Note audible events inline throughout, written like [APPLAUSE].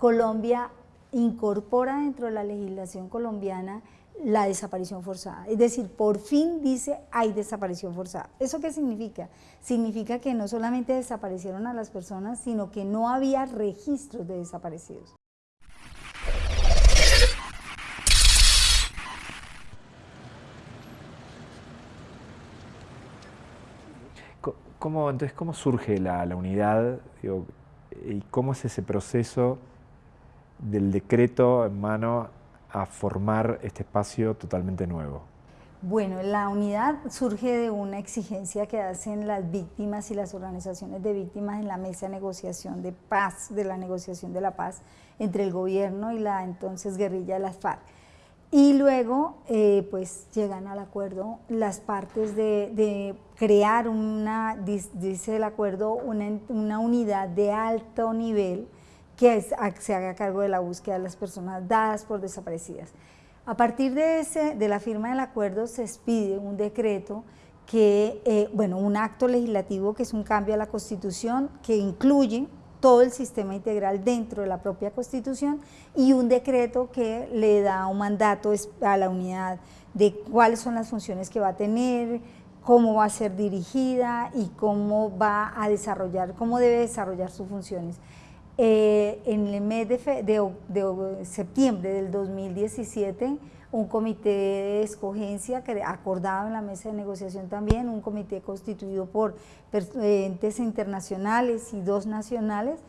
Colombia incorpora dentro de la legislación colombiana la desaparición forzada. Es decir, por fin dice hay desaparición forzada. ¿Eso qué significa? Significa que no solamente desaparecieron a las personas, sino que no había registros de desaparecidos. ¿Cómo, entonces, ¿cómo surge la, unidad y cómo es ese proceso del decreto en mano a formar este espacio totalmente nuevo? Bueno, la unidad surge de una exigencia que hacen las víctimas y las organizaciones de víctimas en la mesa de negociación de paz, de la negociación de la paz entre el gobierno y la entonces guerrilla de las FARC. Y luego, eh, pues, llegan al acuerdo las partes de, crear una, dice el acuerdo, una, una unidad de alto nivel que se haga cargo de la búsqueda de las personas dadas por desaparecidas. A partir de, ese, de la firma del acuerdo se expide un decreto que, eh, bueno, un acto legislativo que es un cambio a la Constitución que incluye todo el sistema integral dentro de la propia Constitución y un decreto que le da un mandato a la unidad de cuáles son las funciones que va a tener, cómo va a ser dirigida y cómo va a desarrollar, cómo debe desarrollar sus funciones. Eh, en el mes de, septiembre del 2017, un comité de escogencia que acordado en la mesa de negociación también, un comité constituido por entes internacionales y dos nacionales,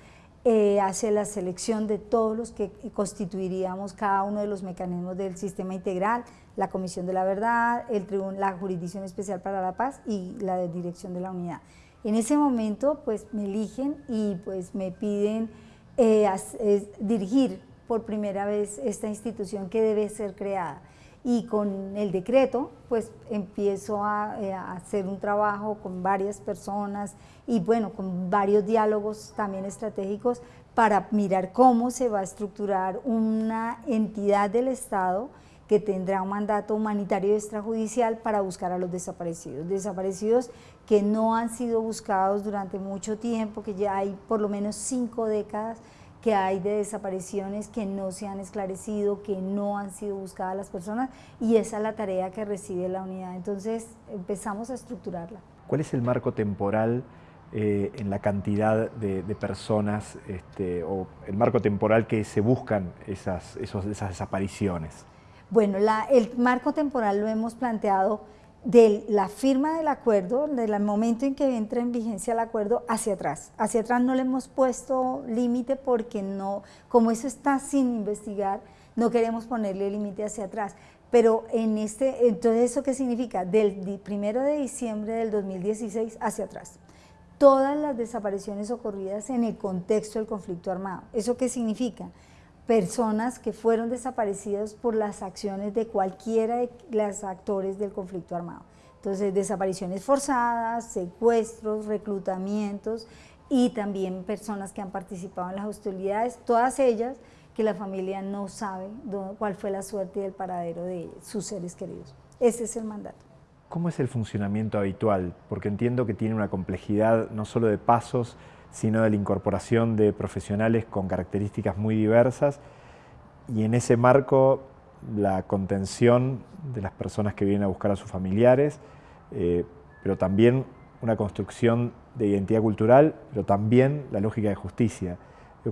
eh, hace la selección de todos los que constituiríamos cada uno de los mecanismos del sistema integral, la Comisión de la Verdad, el la Jurisdicción Especial para la Paz y la Dirección de la Unidad. En ese momento pues me eligen y pues me piden eh, dirigir por primera vez esta institución que debe ser creada. Y con el decreto pues empiezo eh, a, hacer un trabajo con varias personas y bueno con varios diálogos también estratégicos para mirar cómo se va a estructurar una entidad del Estado que tendrá un mandato humanitario extrajudicial para buscar a los desaparecidos, desaparecidos que no han sido buscados durante mucho tiempo, que ya hay por lo menos cinco décadas que hay de desapariciones que no se han esclarecido, que no han sido buscadas las personas y esa es la tarea que recibe la unidad. Entonces empezamos a estructurarla. ¿Cuál es el marco temporal eh, en la cantidad de, personas este, o el marco temporal que se buscan esas, esos, esas desapariciones? Bueno, el marco temporal lo hemos planteado de la firma del acuerdo, del momento en que entra en vigencia el acuerdo, hacia atrás. Hacia atrás no le hemos puesto límite porque no, como eso está sin investigar, no queremos ponerle límite hacia atrás. Pero en este, entonces ¿eso qué significa? Del primero de diciembre del 2016 hacia atrás. Todas las desapariciones ocurridas en el contexto del conflicto armado. ¿Eso qué significa? Personas que fueron desaparecidas por las acciones de cualquiera de los actores del conflicto armado. Entonces, desapariciones forzadas, secuestros, reclutamientos y también personas que han participado en las hostilidades, todas ellas que la familia no sabe cuál fue la suerte y el paradero de sus seres queridos. Ese es el mandato. ¿Cómo es el funcionamiento habitual? Porque entiendo que tiene una complejidad no solo de pasos, sino de la incorporación de profesionales con características muy diversas y en ese marco la contención de las personas que vienen a buscar a sus familiares, eh, pero también una construcción de identidad cultural, pero también la lógica de justicia.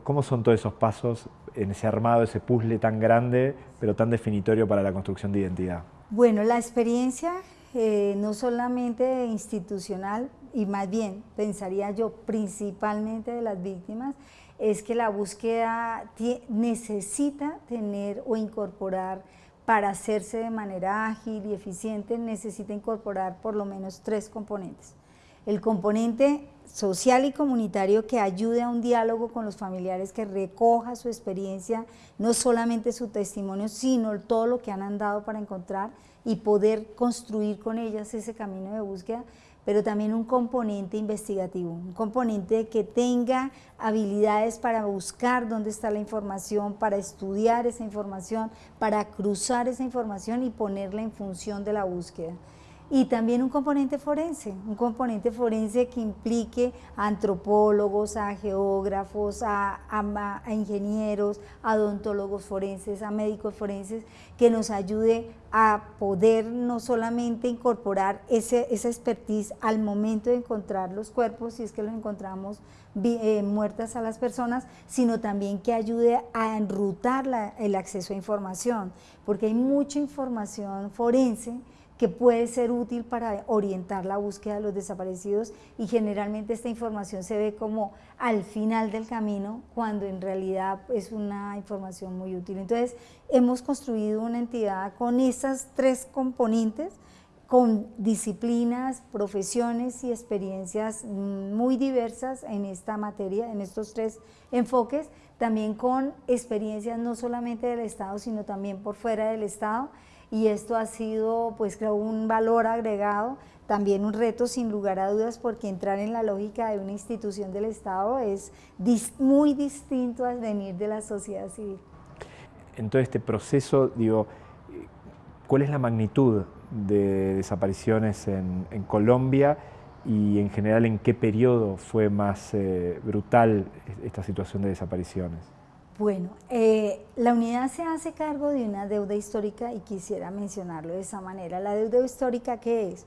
¿Cómo son todos esos pasos en ese armado, ese puzzle tan grande, pero tan definitorio para la construcción de identidad? Bueno, la experiencia eh, no solamente institucional, y más bien pensaría yo principalmente de las víctimas, es que la búsqueda necesita tener o incorporar para hacerse de manera ágil y eficiente, necesita incorporar por lo menos tres componentes. El componente social y comunitario que ayude a un diálogo con los familiares, que recoja su experiencia, no solamente su testimonio, sino todo lo que han andado para encontrar y poder construir con ellas ese camino de búsqueda pero también un componente investigativo, un componente que tenga habilidades para buscar dónde está la información, para estudiar esa información, para cruzar esa información y ponerla en función de la búsqueda. Y también un componente forense, un componente forense que implique a antropólogos, a geógrafos, a, ingenieros, a odontólogos forenses, a médicos forenses, que nos ayude a poder no solamente incorporar ese, esa expertise al momento de encontrar los cuerpos, si es que los encontramos eh, muertas a las personas, sino también que ayude a enrutar el acceso a información, porque hay mucha información forense que puede ser útil para orientar la búsqueda de los desaparecidos y generalmente esta información se ve como al final del camino cuando en realidad es una información muy útil. Entonces hemos construido una entidad con esas tres componentes, con disciplinas, profesiones y experiencias muy diversas en esta materia, en estos tres enfoques, también con experiencias no solamente del Estado, sino también por fuera del Estado, y esto ha sido pues creo un valor agregado, también un reto sin lugar a dudas porque entrar en la lógica de una institución del Estado es muy distinto al venir de la sociedad civil. En todo este proceso, digo, ¿cuál es la magnitud de desapariciones en, Colombia y en general en qué periodo fue más eh, brutal esta situación de desapariciones? Bueno, eh, la unidad se hace cargo de una deuda histórica y quisiera mencionarlo de esa manera. La deuda histórica, ¿qué es?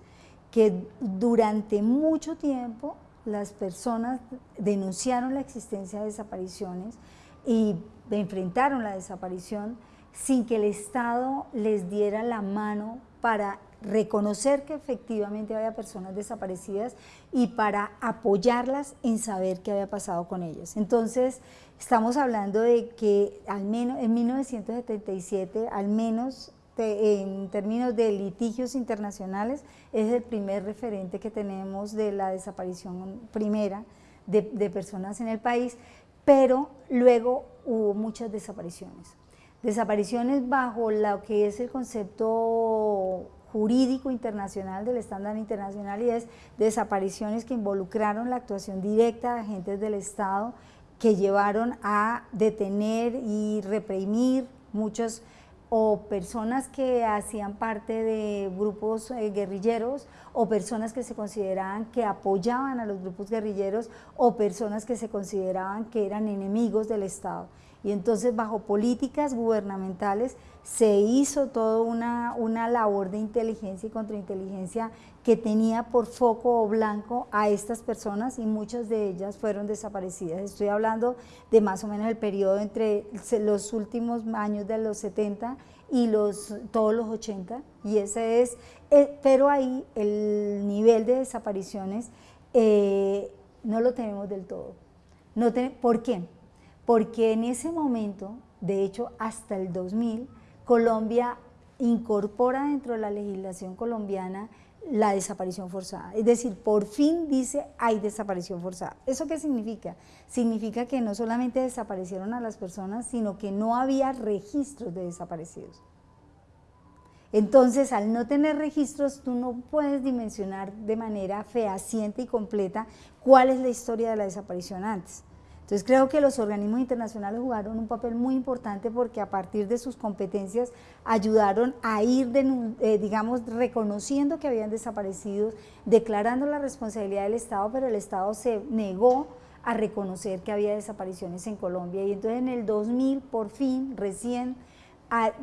Que durante mucho tiempo las personas denunciaron la existencia de desapariciones y enfrentaron la desaparición sin que el Estado les diera la mano para reconocer que efectivamente había personas desaparecidas y para apoyarlas en saber qué había pasado con ellas. Entonces, estamos hablando de que al menos en 1977, al menos en términos de litigios internacionales, es el primer referente que tenemos de la desaparición primera de, de personas en el país, pero luego hubo muchas desapariciones. Desapariciones bajo lo que es el concepto jurídico internacional del estándar internacional y es desapariciones que involucraron la actuación directa de agentes del Estado que llevaron a detener y reprimir muchos o personas que hacían parte de grupos eh, guerrilleros o personas que se consideraban que apoyaban a los grupos guerrilleros o personas que se consideraban que eran enemigos del Estado. Y entonces bajo políticas gubernamentales se hizo toda una, una labor de inteligencia y contrainteligencia que tenía por foco o blanco a estas personas y muchas de ellas fueron desaparecidas. Estoy hablando de más o menos el periodo entre los últimos años de los 70 y los, todos los 80 y ese es, eh, pero ahí el nivel de desapariciones eh, no lo tenemos del todo. No ¿Por qué? porque en ese momento, de hecho hasta el 2000, Colombia incorpora dentro de la legislación colombiana la desaparición forzada. Es decir, por fin dice hay desaparición forzada. ¿Eso qué significa? Significa que no solamente desaparecieron a las personas, sino que no había registros de desaparecidos. Entonces, al no tener registros, tú no puedes dimensionar de manera fehaciente y completa cuál es la historia de la desaparición antes. Entonces creo que los organismos internacionales jugaron un papel muy importante porque a partir de sus competencias ayudaron a ir, eh, digamos, reconociendo que habían desaparecido, declarando la responsabilidad del Estado, pero el Estado se negó a reconocer que había desapariciones en Colombia y entonces en el 2000 por fin, recién,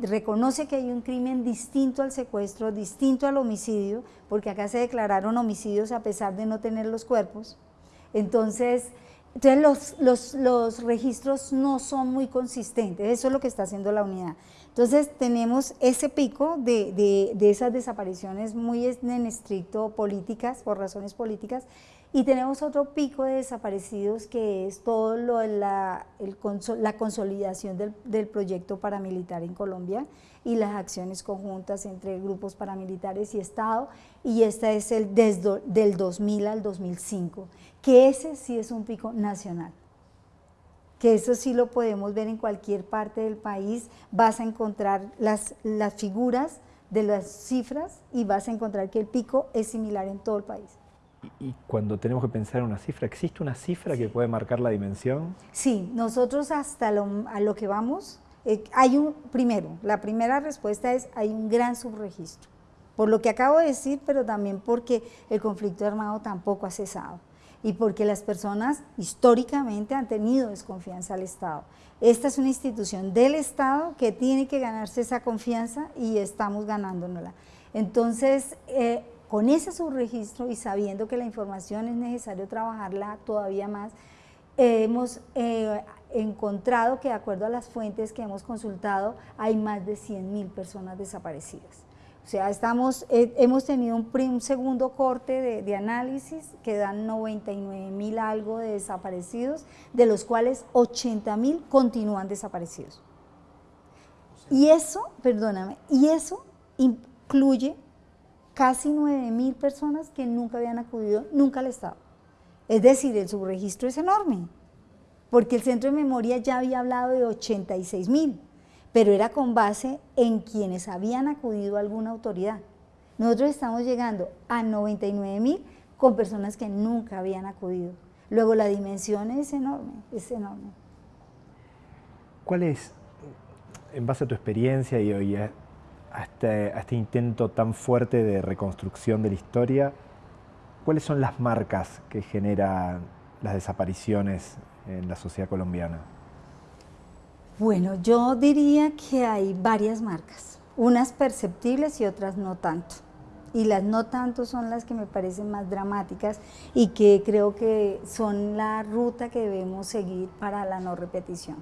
reconoce que hay un crimen distinto al secuestro, distinto al homicidio, porque acá se declararon homicidios a pesar de no tener los cuerpos. Entonces, entonces los, los, registros no son muy consistentes, eso es lo que está haciendo la unidad. Entonces tenemos ese pico de, de, esas desapariciones muy en estricto políticas, por razones políticas, y tenemos otro pico de desaparecidos que es todo lo de la, la consolidación del, del, proyecto paramilitar en Colombia y las acciones conjuntas entre grupos paramilitares y Estado, y este es el desde, del 2000 al 2005 que ese sí es un pico nacional, que eso sí lo podemos ver en cualquier parte del país, vas a encontrar las, las figuras de las cifras y vas a encontrar que el pico es similar en todo el país. Y cuando tenemos que pensar en una cifra, ¿existe una cifra que puede marcar la dimensión? Sí, nosotros hasta lo, a lo que vamos, eh, hay un, primero, la primera respuesta es hay un gran subregistro. por lo que acabo de decir, pero también porque el conflicto armado tampoco ha cesado y porque las personas históricamente han tenido desconfianza al Estado. Esta es una institución del Estado que tiene que ganarse esa confianza y estamos ganándonosla. Entonces, eh, con ese subregistro y sabiendo que la información es necesario trabajarla todavía más, hemos eh, encontrado que de acuerdo a las fuentes que hemos consultado hay más de 100 mil personas desaparecidas. O sea, estamos, eh, hemos tenido un, segundo corte de, análisis que dan 99 mil algo de desaparecidos, de los cuales 80 mil continúan desaparecidos. Y eso, perdóname, y eso incluye casi 9 mil personas que nunca habían acudido nunca al Estado. Es decir, el subregistro es enorme, porque el Centro de Memoria ya había hablado de 86 mil, pero era con base en quienes habían acudido a alguna autoridad. Nosotros estamos llegando a 99 mil con personas que nunca habían acudido. Luego la dimensión es enorme, es enorme. ¿Cuál es, en base a tu experiencia y hoy este, a este intento tan fuerte de reconstrucción de la historia, ¿Cuáles son las marcas que generan las desapariciones en la sociedad colombiana? Bueno, yo diría que hay varias marcas, unas perceptibles y otras no tanto. Y las no tanto son las que me parecen más dramáticas y que creo que son la ruta que debemos seguir para la no repetición.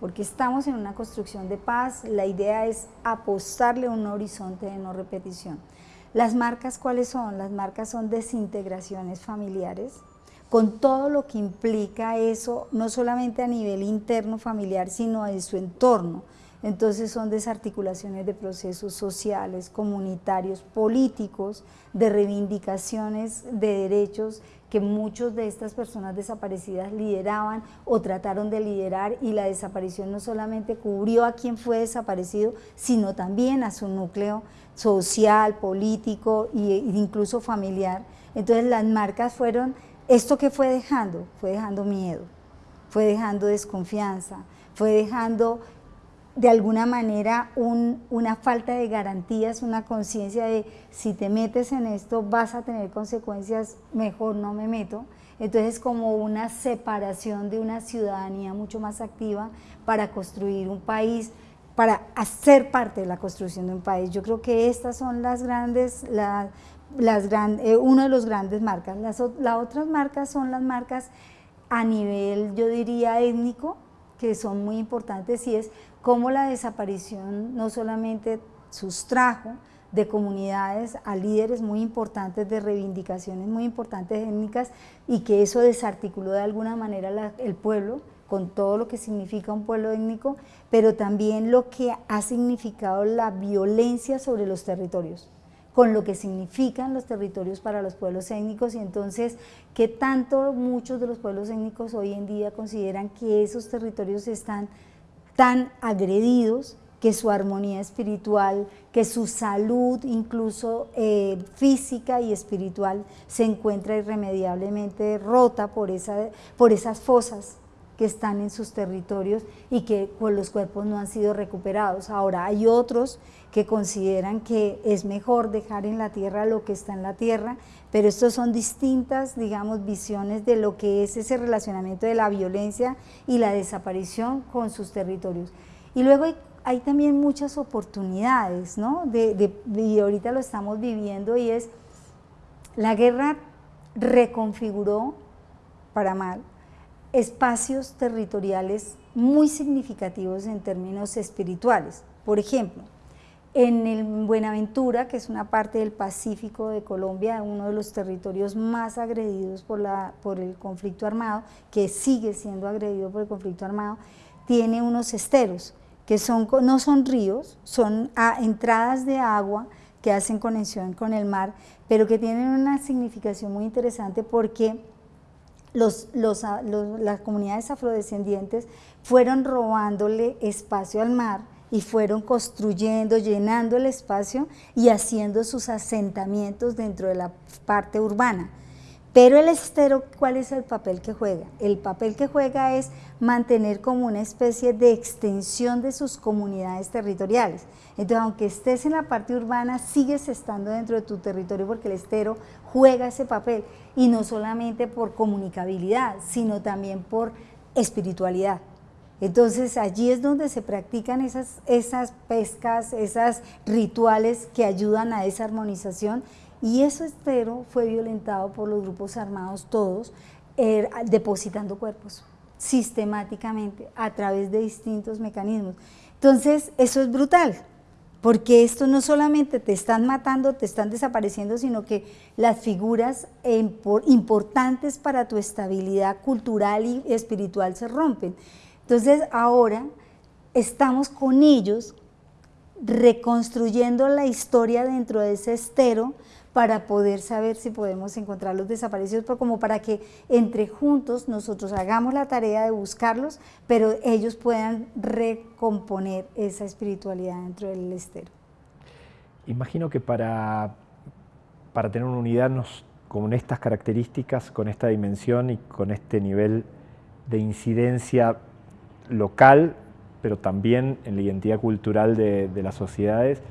Porque estamos en una construcción de paz, la idea es apostarle un horizonte de no repetición. Las marcas, ¿cuáles son? Las marcas son desintegraciones familiares, con todo lo que implica eso, no solamente a nivel interno familiar, sino en su entorno. Entonces son desarticulaciones de procesos sociales, comunitarios, políticos, de reivindicaciones de derechos que muchos de estas personas desaparecidas lideraban o trataron de liderar y la desaparición no solamente cubrió a quien fue desaparecido, sino también a su núcleo social, político e incluso familiar. Entonces las marcas fueron, esto que fue dejando, fue dejando miedo, fue dejando desconfianza, fue dejando de alguna manera una falta de garantías, una conciencia de si te metes en esto vas a tener consecuencias, mejor no me meto. Entonces como una separación de una ciudadanía mucho más activa para construir un país, para hacer parte de la construcción de un país. Yo creo que estas son las grandes, las, las eh, uno de los grandes marcas. Las, las otras marcas son las marcas a nivel, yo diría, étnico, que son muy importantes y es cómo la desaparición no solamente sustrajo de comunidades a líderes muy importantes de reivindicaciones muy importantes étnicas y que eso desarticuló de alguna manera el pueblo con todo lo que significa un pueblo étnico, pero también lo que ha significado la violencia sobre los territorios con lo que significan los territorios para los pueblos étnicos. Y entonces qué tanto muchos de los pueblos étnicos hoy en día consideran que esos territorios están tan agredidos que su armonía espiritual, que su salud incluso eh, física y espiritual se encuentra irremediablemente rota por, esa, por esas fosas que están en sus territorios y que pues, los cuerpos no han sido recuperados. Ahora hay otros que consideran que es mejor dejar en la tierra lo que está en la tierra, pero estos son distintas, digamos, visiones de lo que es ese relacionamiento de la violencia y la desaparición con sus territorios. Y luego hay, también muchas oportunidades, ¿no? De, y ahorita lo estamos viviendo y es, la guerra reconfiguró para mal espacios territoriales muy significativos en términos espirituales. Por ejemplo, en el Buenaventura, que es una parte del Pacífico de Colombia, uno de los territorios más agredidos por, el conflicto armado, que sigue siendo agredido por el conflicto armado, tiene unos esteros, que son, no son ríos, son entradas de agua que hacen conexión con el mar, pero que tienen una significación muy interesante porque las comunidades afrodescendientes fueron robándole espacio al mar y fueron construyendo, llenando el espacio y haciendo sus asentamientos dentro de la parte urbana. Pero el estero, ¿cuál es el papel que juega? El papel que juega es mantener como una especie de extensión de sus comunidades territoriales. Entonces, aunque estés en la parte urbana, sigues estando dentro de tu territorio porque el estero juega ese papel. Y no solamente por comunicabilidad, sino también por espiritualidad. Entonces allí es donde se practican esas, esas pescas, esos rituales que ayudan a esa armonización y eso estero fue violentado por los grupos armados todos, er, depositando cuerpos sistemáticamente a través de distintos mecanismos. Entonces eso es brutal, porque esto no solamente te están matando, te están desapareciendo, sino que las figuras importantes para tu estabilidad cultural y espiritual se rompen. Entonces ahora estamos con ellos reconstruyendo la historia dentro de ese estero para poder saber si podemos encontrar los desaparecidos, pero como para que entre juntos nosotros hagamos la tarea de buscarlos, pero ellos puedan recomponer esa espiritualidad dentro del estero. Imagino que para, para tener una unidad con estas características, con esta dimensión y con este nivel de incidencia local, pero también en la identidad cultural de, las sociedades,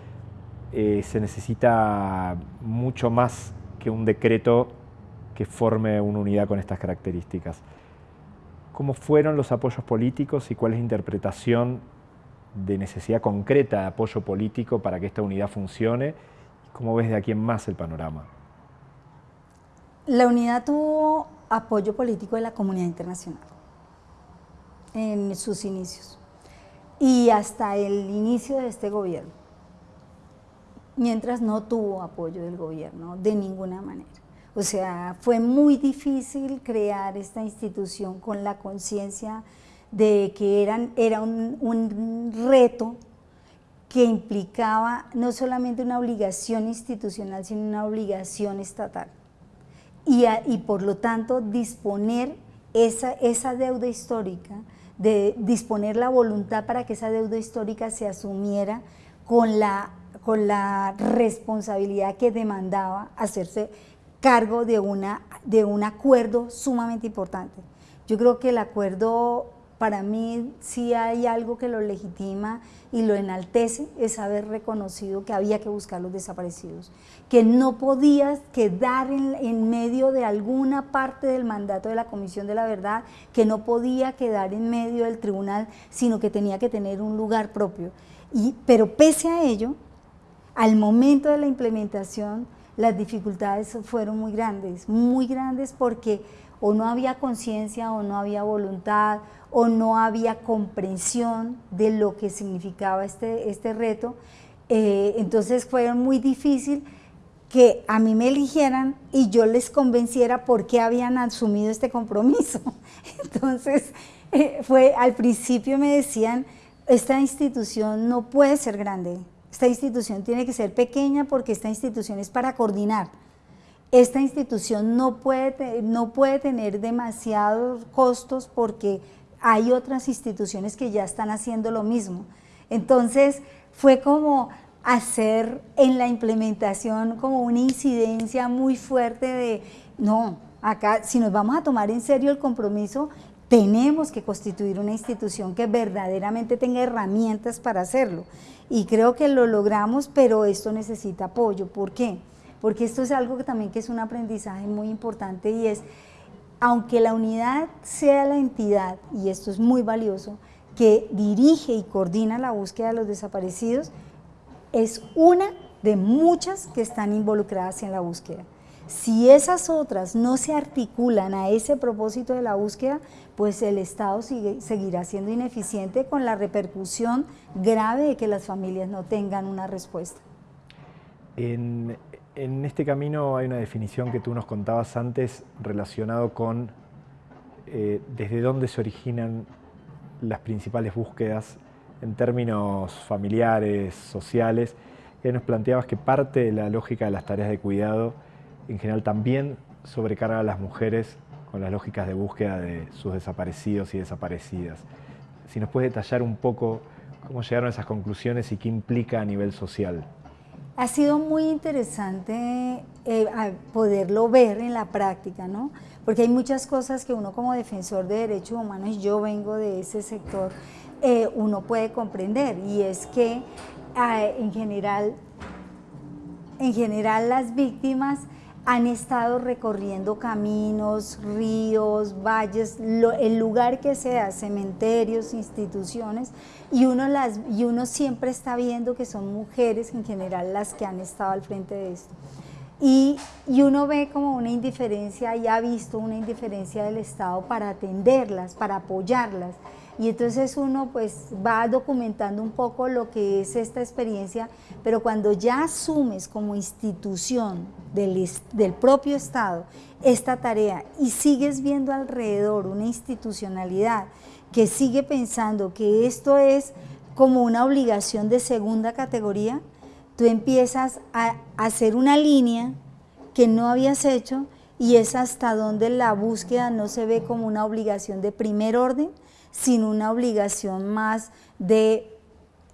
eh, se necesita mucho más que un decreto que forme una unidad con estas características. ¿Cómo fueron los apoyos políticos y cuál es la interpretación de necesidad concreta de apoyo político para que esta unidad funcione? ¿Cómo ves de aquí en más el panorama? La unidad tuvo apoyo político de la comunidad internacional en sus inicios y hasta el inicio de este gobierno, mientras no tuvo apoyo del gobierno de ninguna manera. O sea, fue muy difícil crear esta institución con la conciencia de que eran, era un, reto que implicaba no solamente una obligación institucional, sino una obligación estatal. Y, y por lo tanto disponer esa, esa deuda histórica de disponer la voluntad para que esa deuda histórica se asumiera con la, con la responsabilidad que demandaba hacerse cargo de, una, de un acuerdo sumamente importante. Yo creo que el acuerdo para mí si hay algo que lo legitima y lo enaltece, es haber reconocido que había que buscar los desaparecidos, que no podías quedar en, medio de alguna parte del mandato de la Comisión de la Verdad, que no podía quedar en medio del tribunal, sino que tenía que tener un lugar propio. Y, pero pese a ello, al momento de la implementación, las dificultades fueron muy grandes, muy grandes porque o no había conciencia o no había voluntad o no había comprensión de lo que significaba este, este reto. Eh, entonces fue muy difícil que a mí me eligieran y yo les convenciera por qué habían asumido este compromiso. [LAUGHS] Entonces, eh, fue al principio me decían, esta institución no puede ser grande, esta institución tiene que ser pequeña porque esta institución es para coordinar esta institución no puede, no puede tener demasiados costos porque hay otras instituciones que ya están haciendo lo mismo. Entonces fue como hacer en la implementación como una incidencia muy fuerte de, no, acá si nos vamos a tomar en serio el compromiso, tenemos que constituir una institución que verdaderamente tenga herramientas para hacerlo. Y creo que lo logramos, pero esto necesita apoyo. ¿Por qué? Porque esto es algo que también que es un aprendizaje muy importante y es, aunque la unidad sea la entidad, y esto es muy valioso, que dirige y coordina la búsqueda de los desaparecidos, es una de muchas que están involucradas en la búsqueda. Si esas otras no se articulan a ese propósito de la búsqueda, pues el Estado seguirá siendo ineficiente con la repercusión grave de que las familias no tengan una respuesta. En, en este camino hay una definición que tú nos contabas antes relacionado con eh, desde dónde se originan las principales búsquedas en términos familiares, sociales. Y nos planteabas que parte de la lógica de las tareas de cuidado en general también sobrecarga a las mujeres con las lógicas de búsqueda de sus desaparecidos y desaparecidas. Si nos puedes detallar un poco cómo llegaron a esas conclusiones y qué implica a nivel social. Ha sido muy interesante eh, poderlo ver en la práctica, ¿no? Porque hay muchas cosas que uno como defensor de derechos humanos, yo vengo de ese sector, eh, uno puede comprender y es que ah, en, general, en general las víctimas han estado recorriendo caminos, ríos, valles, el lugar que sea, cementerios, instituciones, y uno, las, y uno siempre está viendo que son mujeres en general las que han estado al frente de esto. Y, y, uno ve como una indiferencia y ha visto una indiferencia del Estado para atenderlas, para apoyarlas. Y entonces uno pues va documentando un poco lo que es esta experiencia, pero cuando ya asumes como institución del, del propio Estado esta tarea y sigues viendo alrededor una institucionalidad que sigue pensando que esto es como una obligación de segunda categoría, tú empiezas a hacer una línea que no habías hecho y es hasta donde la búsqueda no se ve como una obligación de primer orden, sin una obligación más de,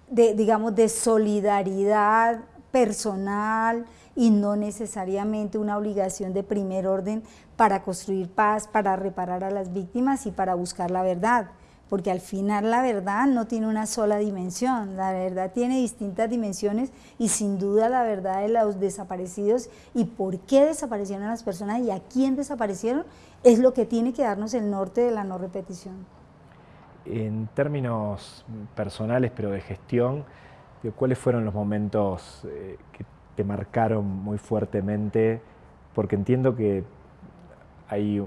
digamos, de solidaridad personal y no necesariamente una obligación de primer orden para construir paz, para reparar a las víctimas y para buscar la verdad porque al final la verdad no tiene una sola dimensión, la verdad tiene distintas dimensiones y sin duda la verdad de los desaparecidos y por qué desaparecieron las personas y a quién desaparecieron es lo que tiene que darnos el norte de la no repetición. En términos personales, pero de gestión, ¿cuáles fueron los momentos eh, que te marcaron muy fuertemente? Porque entiendo que hay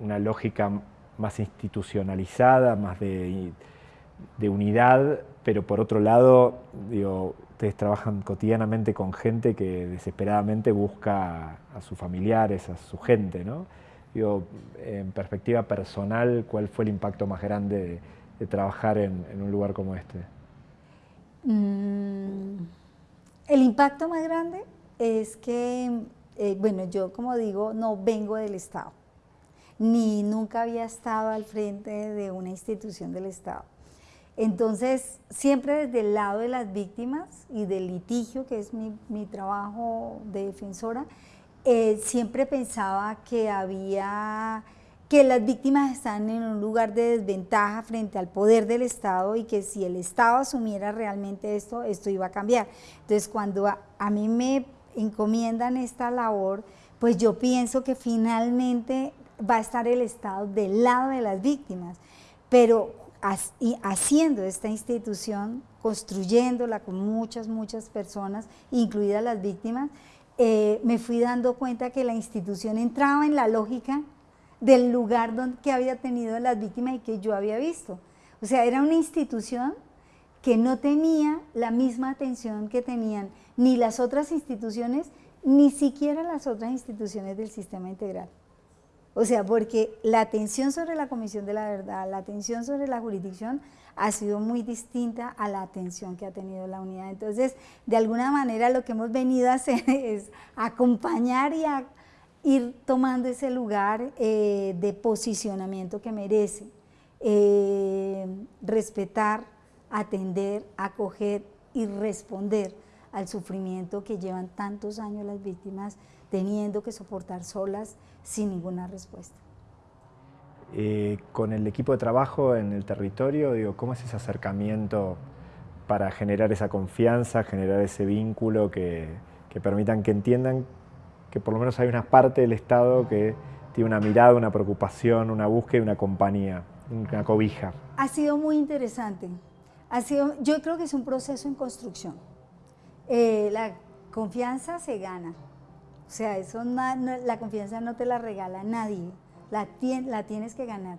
una lógica más institucionalizada, más de, unidad, pero por otro lado, digo, ustedes trabajan cotidianamente con gente que desesperadamente busca a sus familiares, a su gente, ¿no? En perspectiva personal, ¿cuál fue el impacto más grande de, trabajar en, un lugar como este? Mm, el impacto más grande es que, eh, bueno, yo como digo, no vengo del Estado ni nunca había estado al frente de una institución del Estado. Entonces, siempre desde el lado de las víctimas y del litigio, que es mi, trabajo de defensora, eh, siempre pensaba que había que las víctimas están en un lugar de desventaja frente al poder del Estado y que si el Estado asumiera realmente esto, esto iba a cambiar. Entonces, cuando a mí me encomiendan esta labor, pues yo pienso que finalmente va a estar el Estado del lado de las víctimas, pero haciendo esta institución, construyéndola con muchas, muchas personas, incluidas las víctimas, eh, me fui dando cuenta que la institución entraba en la lógica del lugar donde, había tenido las víctimas y que yo había visto. O sea, era una institución que no tenía la misma atención que tenían ni las otras instituciones, ni siquiera las otras instituciones del sistema integral. O sea, porque la atención sobre la Comisión de la Verdad, la atención sobre la jurisdicción ha sido muy distinta a la atención que ha tenido la unidad. Entonces, de alguna manera lo que hemos venido a hacer [LAUGHS] es acompañar y a ir tomando ese lugar eh, de posicionamiento que merece, eh, respetar, atender, acoger y responder al sufrimiento que llevan tantos años las víctimas teniendo que soportar solas sin ninguna respuesta. Eh, con el equipo de trabajo en el territorio, digo, ¿cómo es ese acercamiento para generar esa confianza, generar ese vínculo que, permitan que entiendan que por lo menos hay una parte del Estado que tiene una mirada, una preocupación, una búsqueda y una compañía, una cobija? Ha sido muy interesante. Ha sido, yo creo que es un proceso en construcción. Eh, la confianza se gana, o sea, eso la confianza no te la regala nadie, la, la tienes que ganar.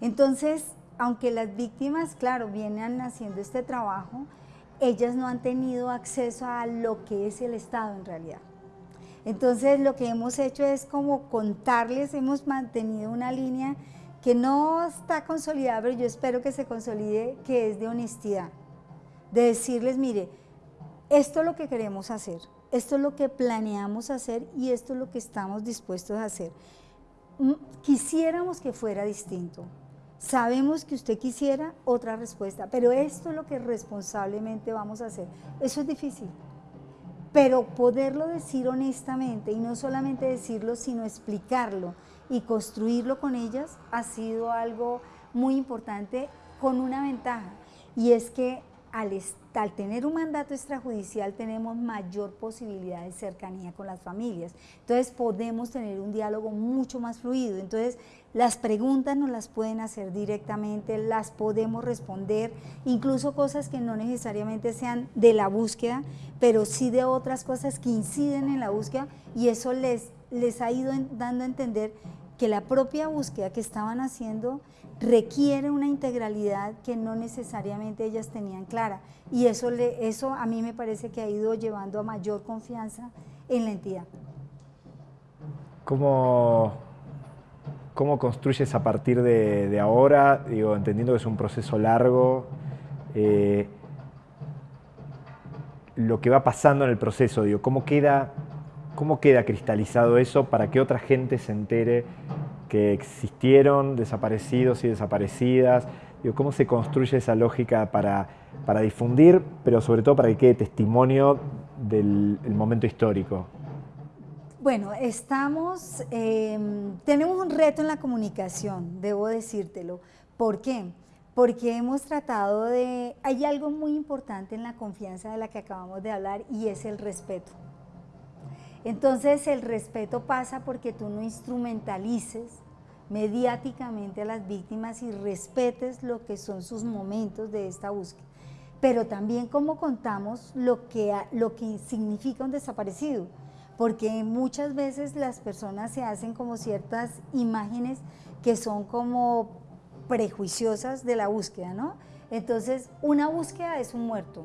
Entonces, aunque las víctimas, claro, vienen haciendo este trabajo, ellas no han tenido acceso a lo que es el Estado en realidad. Entonces, lo que hemos hecho es como contarles, hemos mantenido una línea que no está consolidada, pero yo espero que se consolide, que es de honestidad. De decirles, mire, esto es lo que queremos hacer, esto es lo que planeamos hacer y esto es lo que estamos dispuestos a hacer. Mm, quisiéramos que fuera distinto. Sabemos que usted quisiera otra respuesta, pero esto es lo que responsablemente vamos a hacer. Eso es difícil. pero poderlo decir honestamente y no solamente decirlo, sino explicarlo y construirlo con ellas ha sido algo muy importante con una ventaja y es que al, tener un mandato extrajudicial tenemos mayor posibilidad de cercanía con las familias. Entonces podemos tener un diálogo mucho más fluido. Entonces las preguntas nos las pueden hacer directamente, las podemos responder, incluso cosas que no necesariamente sean de la búsqueda, pero sí de otras cosas que inciden en la búsqueda y eso les, les ha ido dando a entender que la propia búsqueda que estaban haciendo requiere una integralidad que no necesariamente ellas tenían clara y eso, le, eso a mí me parece que ha ido llevando a mayor confianza en la entidad. ¿Cómo, cómo construyes a partir de, ahora, digo, entendiendo que es un proceso largo, eh, lo que va pasando en el proceso, digo, cómo queda, cómo queda cristalizado eso para que otra gente se entere que existieron desaparecidos y desaparecidas, cómo se construye esa lógica para, para, difundir, pero sobre todo para que quede testimonio del momento histórico. Bueno, estamos, em, tenemos un reto en la comunicación, debo decírtelo. ¿Por qué? Porque hemos tratado de, hay algo muy importante en la confianza de la que acabamos de hablar y es el respeto. Entonces el respeto pasa porque tú no instrumentalices mediáticamente a las víctimas y respetes lo que son sus momentos de esta búsqueda. Pero también cómo contamos lo que, lo que significa un desaparecido, porque muchas veces las personas se hacen como ciertas imágenes que son como prejuiciosas de la búsqueda, ¿no? Entonces, una búsqueda es un muerto,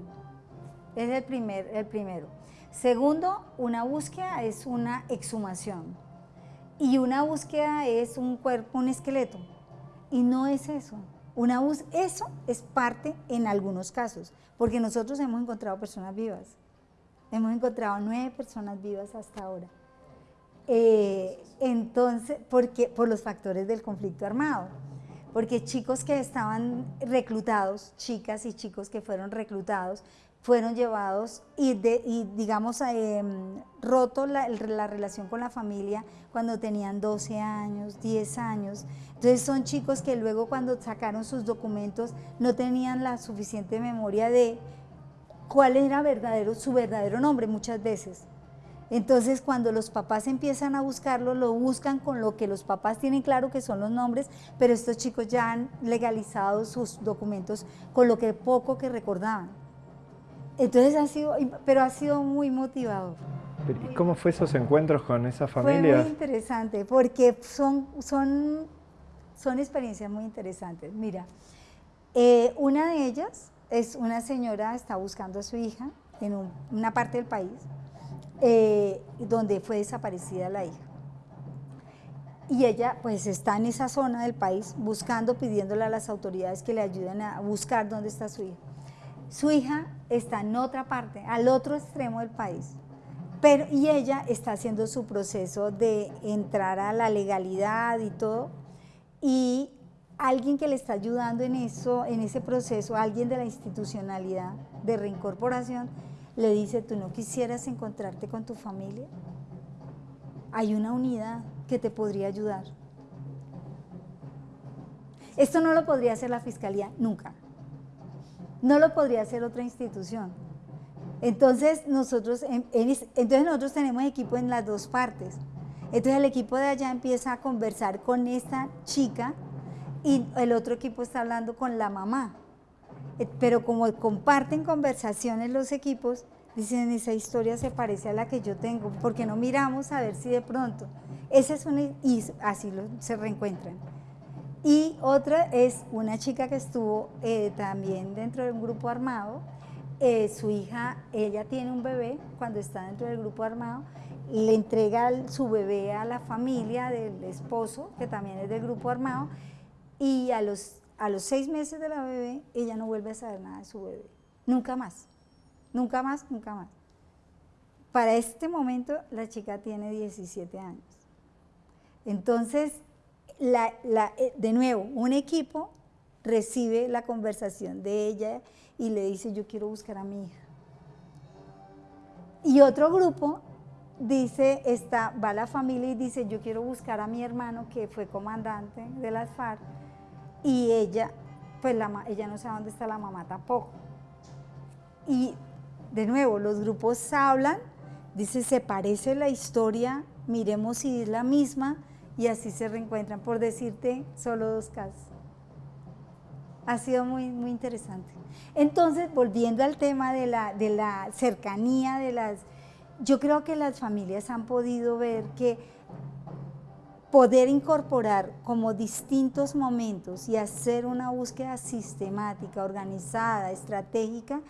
es el, primer, el primero. Segundo, una búsqueda es una exhumación. Y una búsqueda es un cuerpo, un esqueleto. Y no es eso. Una eso es parte en algunos casos, porque nosotros hemos encontrado personas vivas. Hemos encontrado nueve personas vivas hasta ahora. Eh, entonces, porque, por los factores del conflicto armado. Porque chicos que estaban reclutados, chicas y chicos que fueron reclutados, fueron llevados y, de, digamos, em, roto la, relación con la familia cuando tenían 12 años, 10 años. Entonces son chicos que luego cuando sacaron sus documentos no tenían la suficiente memoria de cuál era su verdadero nombre muchas veces. Entonces cuando los papás empiezan a buscarlo, lo buscan con lo que los papás tienen claro que son los nombres, pero estos chicos ya han legalizado sus documentos con lo que poco que recordaban. Entonces ha sido, pero ha sido muy motivador. ¿Y cómo fue esos encuentros con esas familias? Fue muy interesante, porque son, son, son experiencias muy interesantes. Mira, eh, una de ellas es una señora, está buscando a su hija en una parte del país, eh, donde fue desaparecida la hija. Y ella pues está en esa zona del país buscando, pidiéndole a las autoridades que le ayuden a buscar dónde está su hija. Su hija está en otra parte, al otro extremo del país, pero, y ella está haciendo su proceso de entrar a la legalidad y todo, y alguien que le está ayudando en eso, en ese proceso, alguien de la institucionalidad de reincorporación, le dice, ¿tú no quisieras encontrarte con tu familia? Hay una unidad que te podría ayudar. Esto no lo podría hacer la fiscalía nunca. No lo podría hacer otra institución. Entonces nosotros, entonces nosotros tenemos equipo en las dos partes. Entonces el equipo de allá empieza a conversar con esta chica y el otro equipo está hablando con la mamá. Eh, pero como comparten conversaciones los equipos, dicen esa historia se parece a la que yo tengo, porque no miramos a ver si de pronto. Esa es una, y así se reencuentran. Y otra es una chica que estuvo eh, también dentro de un grupo armado, eh, su hija, ella tiene un bebé cuando está dentro del grupo armado, le entrega su bebé a la familia del esposo, que también es del grupo armado, y a los, a los seis meses de la bebé, ella no vuelve a saber nada de su bebé, nunca más, nunca más, nunca más. Para este momento la chica tiene 17 años. Entonces, eh, de nuevo, un equipo recibe la conversación de ella y le dice, yo quiero buscar a mi hija. Y otro grupo dice, está, va la familia y dice, yo quiero buscar a mi hermano que fue comandante de las FARC y ella, pues la, ella no sabe dónde está la mamá tampoco. Y de nuevo, los grupos hablan, dice, se parece la historia, miremos si es la misma y así se reencuentran, por decirte solo dos casos. Ha sido muy, muy interesante. Entonces, volviendo al tema de la, de la cercanía, de las, yo creo que las familias han podido ver que poder incorporar como distintos momentos y hacer una búsqueda sistemática, organizada, estratégica,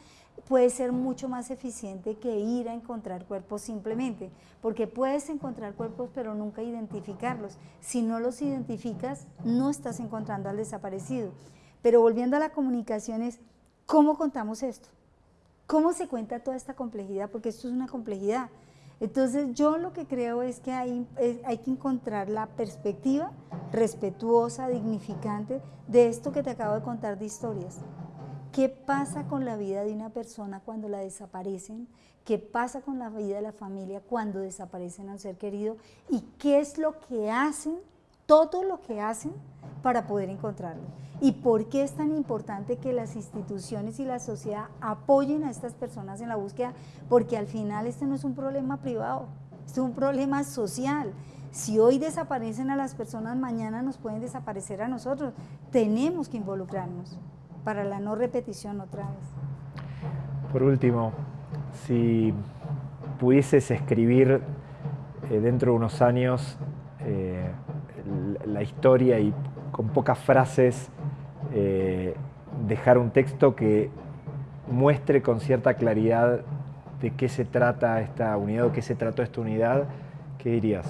puede ser mucho más eficiente que ir a encontrar cuerpos simplemente, porque puedes encontrar cuerpos pero nunca identificarlos. Si no los identificas, no estás encontrando al desaparecido. Pero volviendo a la comunicación es, ¿cómo contamos esto? ¿Cómo se cuenta toda esta complejidad? Porque esto es una complejidad. Entonces yo lo que creo es que hay, hay que encontrar la perspectiva respetuosa, dignificante de esto que te acabo de contar de historias. ¿Qué pasa con la vida de una persona cuando la desaparecen? ¿Qué pasa con la vida de la familia cuando desaparecen a un ser querido? ¿Y qué es lo que hacen, todo lo que hacen para poder encontrarlo? ¿Y por qué es tan importante que las instituciones y la sociedad apoyen a estas personas en la búsqueda? Porque al final este no es un problema privado, este es un problema social. Si hoy desaparecen a las personas, mañana nos pueden desaparecer a nosotros. Tenemos que involucrarnos para la no repetición otra vez. Por último, si pudieses escribir eh, dentro de unos años eh, la historia y con pocas frases eh, dejar un texto que muestre con cierta claridad de qué se trata esta unidad o qué se trató esta unidad, ¿qué dirías?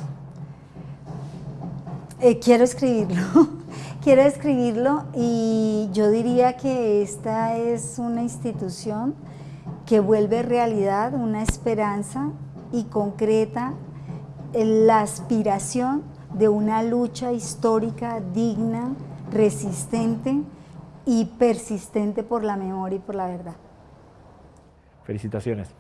quiero escribirlo. [LAUGHS] quiero escribirlo y yo diría que esta es una institución que vuelve realidad una esperanza y concreta la aspiración de una lucha histórica digna, resistente y persistente por la memoria y por la verdad. Felicitaciones.